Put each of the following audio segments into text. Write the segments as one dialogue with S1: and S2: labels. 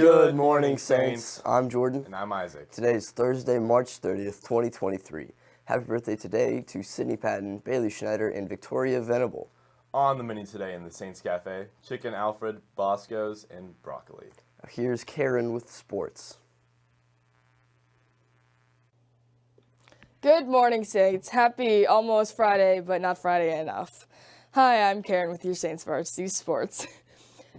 S1: Good morning, Saints. I'm Jordan.
S2: And I'm Isaac.
S1: Today is Thursday, March 30th, 2023. Happy birthday today to Sydney Patton, Bailey Schneider, and Victoria Venable.
S2: On the menu today in the Saints Cafe, chicken Alfred, Bosco's, and broccoli.
S1: Here's Karen with sports.
S3: Good morning, Saints. Happy almost Friday, but not Friday enough. Hi, I'm Karen with your Saints Varsity Sports.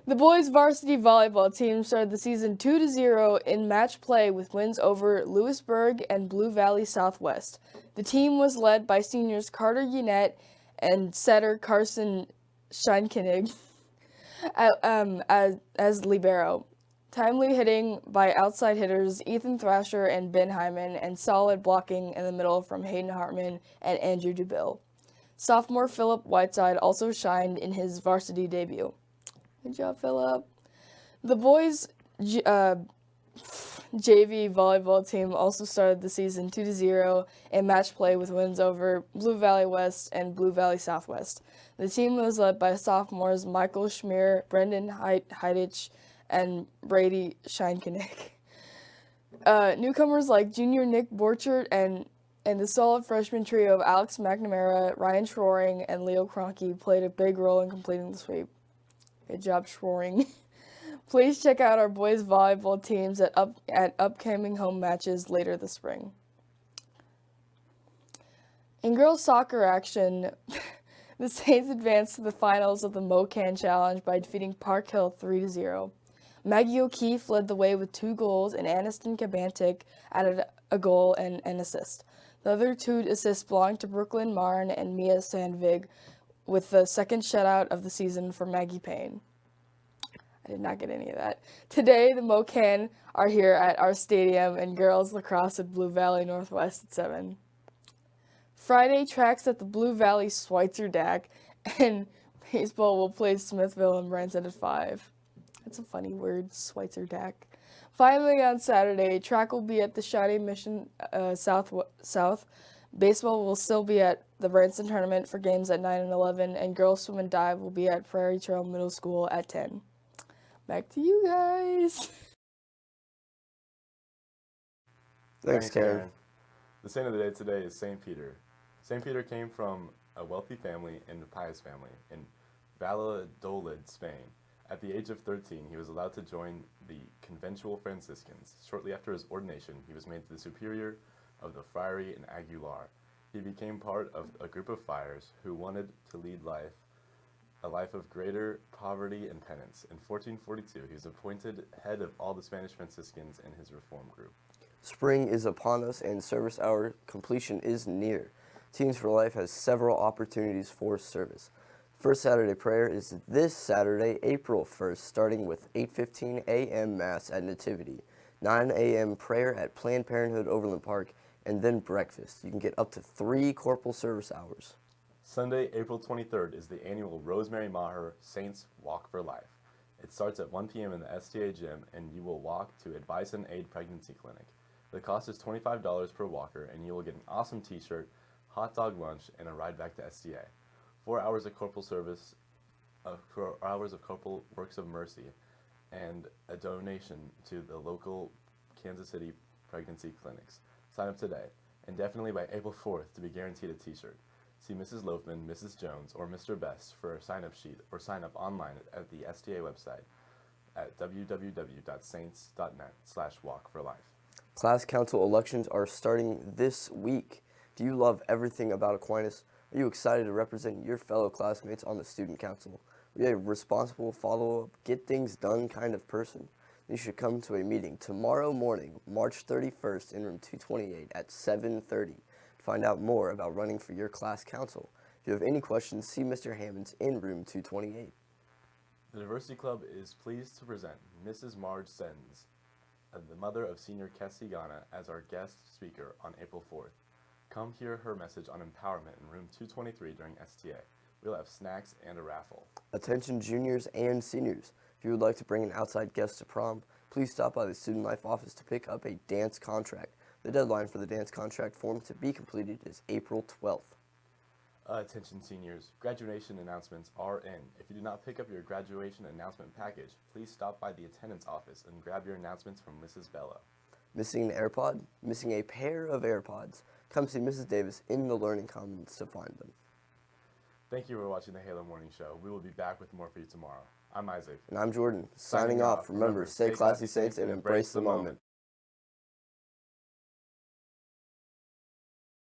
S3: The boys varsity volleyball team started the season 2-0 in match play with wins over Lewisburg and Blue Valley Southwest. The team was led by seniors Carter Yannette and setter Carson Scheinkenig um, as, as libero. Timely hitting by outside hitters Ethan Thrasher and Ben Hyman, and solid blocking in the middle from Hayden Hartman and Andrew DeBill. Sophomore Philip Whiteside also shined in his varsity debut. Good job, Philip. The boys' uh, JV volleyball team also started the season 2-0 in match play with wins over Blue Valley West and Blue Valley Southwest. The team was led by sophomores Michael Schmier, Brendan Heidich, and Brady Scheinkenig. Uh, newcomers like junior Nick Borchert and and the solid freshman trio of Alex McNamara, Ryan Schroring, and Leo Cronky played a big role in completing the sweep. Good job, Schroring. Please check out our boys volleyball teams at up at upcoming home matches later this spring. In girls soccer action, the Saints advanced to the finals of the MoKan Challenge by defeating Park Hill 3-0. Maggie O'Keefe led the way with two goals and Aniston Kabantik added a goal and an assist. The other two assists belonged to Brooklyn Marn and Mia Sandvig with the second shutout of the season for Maggie Payne. I did not get any of that. Today, the MoKan are here at our stadium and girls lacrosse at Blue Valley Northwest at 7. Friday tracks at the Blue Valley Schweitzer DAC and baseball will play Smithville and Branson at 5. That's a funny word, Schweitzer DAC. Finally, on Saturday, track will be at the Shawnee Mission uh, South. South. Baseball will still be at the Branson tournament for games at 9 and 11, and girls swim and dive will be at Prairie Trail Middle School at 10. Back to you guys.
S1: Thanks, Karen.
S2: The saint of the day today is St. Peter. St. Peter came from a wealthy family and a pious family in Valladolid, Spain. At the age of 13, he was allowed to join the Conventual Franciscans. Shortly after his ordination, he was made the superior of the friary in Aguilar. He became part of a group of friars who wanted to lead life a life of greater poverty and penance. In 1442, he was appointed head of all the Spanish Franciscans in his reform group.
S1: Spring is upon us and service hour completion is near. Teens for Life has several opportunities for service. First Saturday prayer is this Saturday, April 1st, starting with 8.15 a.m. Mass at Nativity, 9 a.m. prayer at Planned Parenthood Overland Park, and then breakfast. You can get up to three corporal service hours.
S2: Sunday, April 23rd is the annual Rosemary Maher Saints Walk for Life. It starts at 1 p.m. in the STA gym and you will walk to Advice and Aid Pregnancy Clinic. The cost is $25 per walker and you will get an awesome t-shirt, hot dog lunch, and a ride back to STA. Four hours of corporal service, uh, four hours of corporal works of mercy, and a donation to the local Kansas City pregnancy clinics. Sign up today, and definitely by April 4th to be guaranteed a t-shirt. See Mrs. Loafman, Mrs. Jones, or Mr. Best for a sign-up sheet or sign up online at the STA website at www.saints.net slash walk for life.
S1: Class council elections are starting this week. Do you love everything about Aquinas? Are you excited to represent your fellow classmates on the student council? Are you a responsible, follow-up, get things done kind of person? You should come to a meeting tomorrow morning, March 31st in room 228 at 7.30 to find out more about running for your class council. If you have any questions, see Mr. Hammonds in room 228.
S2: The Diversity Club is pleased to present Mrs. Marge Sens, uh, the mother of senior Kessie Ghana, as our guest speaker on April 4th. Come hear her message on empowerment in room 223 during STA. We'll have snacks and a raffle.
S1: Attention juniors and seniors. If you would like to bring an outside guest to prom, please stop by the Student Life office to pick up a dance contract. The deadline for the dance contract form to be completed is April 12th.
S2: Attention seniors, graduation announcements are in. If you did not pick up your graduation announcement package, please stop by the attendance office and grab your announcements from Mrs. Bella.
S1: Missing an AirPod? Missing a pair of AirPods? Come see Mrs. Davis in the Learning Commons to find them.
S2: Thank you for watching the Halo Morning Show. We will be back with more for you tomorrow. I'm Isaac.
S1: And I'm Jordan,
S2: Signing
S1: signing off. Remember, stay
S2: classy,
S1: Saints, and embrace the moment.